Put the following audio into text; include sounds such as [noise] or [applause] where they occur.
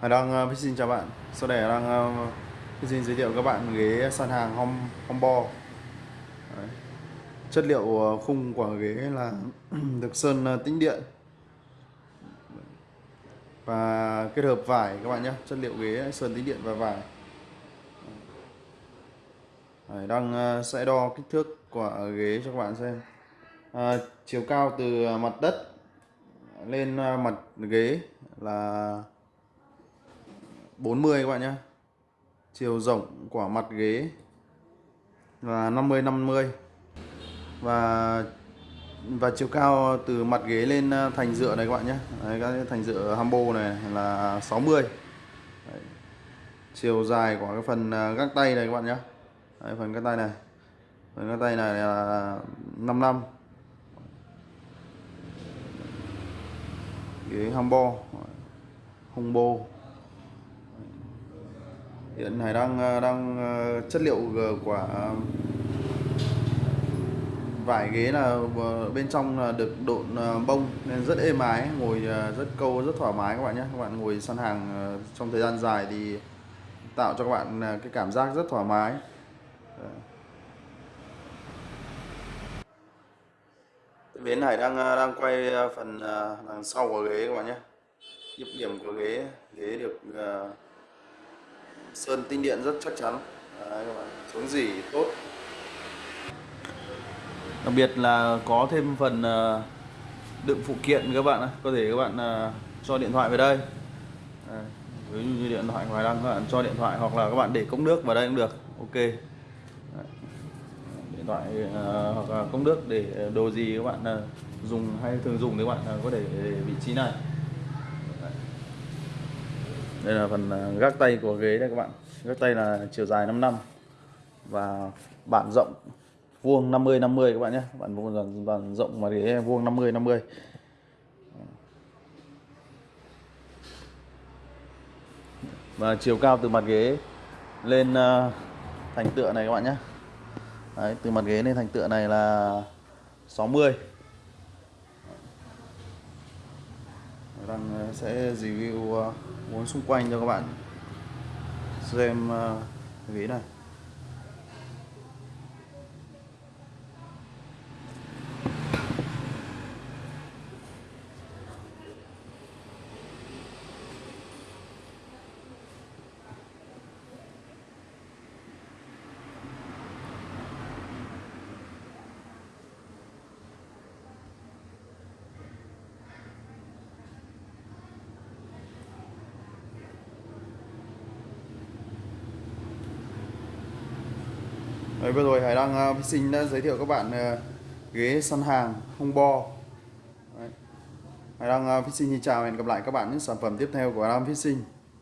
Hải đang uh, xin chào bạn. Sau đây đang uh, xin giới thiệu các bạn ghế sàn hàng Hom, Hombo Đấy. Chất liệu uh, khung của ghế là [clears throat] được sơn uh, tĩnh điện. Và kết hợp vải các bạn nhé. Chất liệu ghế sơn tĩnh điện và vải. Hải đang uh, sẽ đo kích thước của ghế cho các bạn xem. À, Chiều cao từ mặt đất lên mặt ghế là 40 các bạn nhé chiều rộng của mặt ghế là 50 50 và và chiều cao từ mặt ghế lên ờ, thành dựa này các bạn nhé Đấy, các thành dựa hambo này là 60 Đấy. chiều dài của cái phần ờ, gác tay này các bạn nhé Đấy, phần gác tay này. Phần gác tay này là 55 ghế hambo hombo hiện này đang ờ, đang ờ, chất liệu ờ, của vải ghế là bên trong là được độn bông nên rất êm ái, ngồi rất câu, rất thoải mái các bạn nhé. Các bạn ngồi săn hàng trong thời gian dài thì tạo cho các bạn cái cảm giác rất thoải mái. Bến này đang đang quay phần đằng sau của ghế các bạn nhé. Nhịp điểm của ghế ghế được sơn tinh điện rất chắc chắn. Đấy, các bạn chống dỉ tốt. Đặc biệt là có thêm phần ờ, đựng phụ kiện các bạn có thể các bạn ờ, cho điện thoại về đây. Đấy, ví dụ như điện thoại ngoài đang các bạn cho điện thoại hoặc là các bạn để cốc nước vào đây cũng được. Ok. Đấy. điện thoại ờ, hoặc là cốc nước để đồ gì các bạn dùng hay thường dùng thì các bạn có thể để vị trí này đây là phần à, gác tay của ghế đây các bạn. Gác tay là chiều dài 5 năm và bản rộng vuông 50 50 các bạn nhé. Bản vuông bản rộng mà ghế vuông 50 50 và chiều cao từ mặt ghế lên à, thành tựa này các bạn nhé. Đấy, từ mặt ghế lên thành tựa này là 60 đang ờ, sẽ review ờ, muốn xung quanh cho các bạn xem ờ, uh, ghế này. Đấy, vừa rồi Hải Đăng uh, Sinh đã giới thiệu các bạn uh, ghế săn hàng không bo Đấy. Hải Đăng uh, Sinh xin chào và hẹn gặp lại các bạn những sản phẩm tiếp theo của Hải Đăng Sinh.